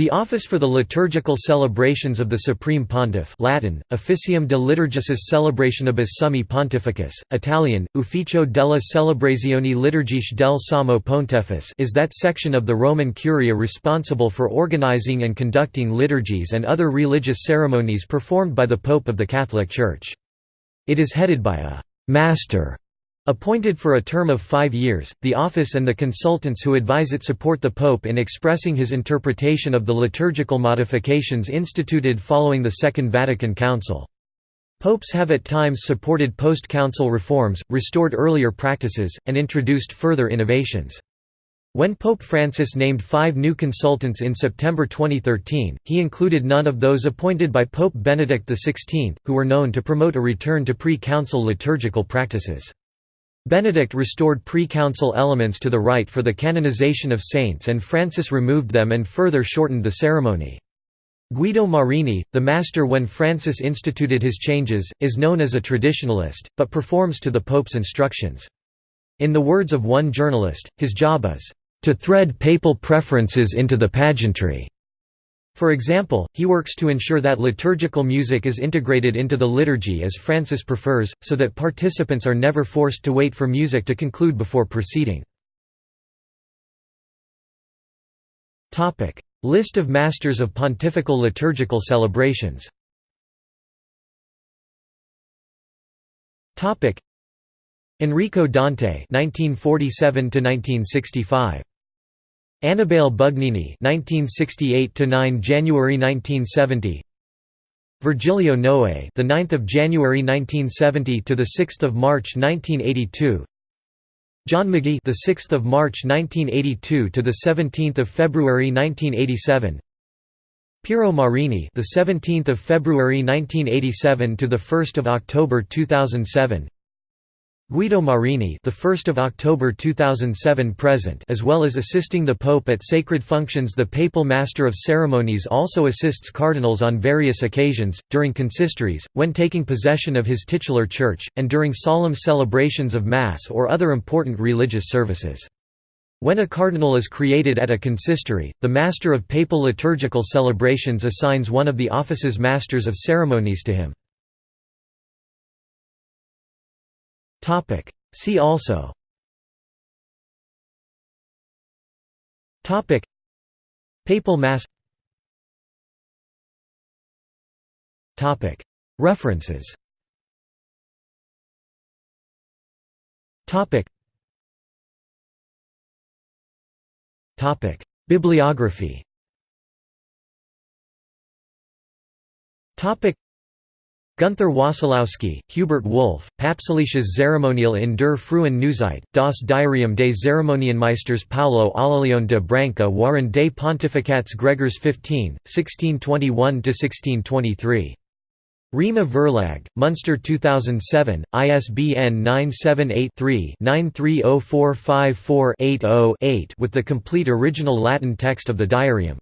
The Office for the Liturgical Celebrations of the Supreme Pontiff Latin, Officium de Liturgicis Celebrationibus Summi Pontificus, Italian, Ufficio della Celebrazioni Liturgiche del Sommo Pontefice is that section of the Roman Curia responsible for organizing and conducting liturgies and other religious ceremonies performed by the Pope of the Catholic Church. It is headed by a «master» Appointed for a term of five years, the office and the consultants who advise it support the Pope in expressing his interpretation of the liturgical modifications instituted following the Second Vatican Council. Popes have at times supported post-council reforms, restored earlier practices, and introduced further innovations. When Pope Francis named five new consultants in September 2013, he included none of those appointed by Pope Benedict XVI, who were known to promote a return to pre-council liturgical practices. Benedict restored pre-council elements to the rite for the canonization of saints and Francis removed them and further shortened the ceremony. Guido Marini, the master when Francis instituted his changes, is known as a traditionalist, but performs to the Pope's instructions. In the words of one journalist, his job is, "...to thread papal preferences into the pageantry." For example, he works to ensure that liturgical music is integrated into the liturgy as Francis prefers, so that participants are never forced to wait for music to conclude before proceeding. List of Masters of Pontifical Liturgical Celebrations. Enrico Dante 1947 1965 Annibale Bugnini (1968–9 January 1970). Virgilio Noe, the 9th of January 1970 to the 6th of March 1982. John Magee, the 6th of March 1982 to the 17th of February 1987. Piero Marini, the 17th of February 1987 to the 1st of October 2007. Guido Marini, the 1st of October 2007 present, as well as assisting the Pope at sacred functions. The Papal Master of Ceremonies also assists cardinals on various occasions, during consistories, when taking possession of his titular church, and during solemn celebrations of Mass or other important religious services. When a cardinal is created at a consistory, the Master of Papal Liturgical Celebrations assigns one of the office's Masters of Ceremonies to him. Topic. See also Topic. Papal Mass Topic. References Topic. Topic. Bibliography Topic. Gunther Wassilowsky, Hubert Wolf, Papstliches Zeremonial in der Frühen Neuzeit, das Diarium des Zeremonienmeisters Paulo Alaleone de Branca Waren des Pontificats Gregors 15, 1621–1623. Rhema Verlag, Munster 2007, ISBN 978-3-930454-80-8 with the complete original Latin text of the diarium.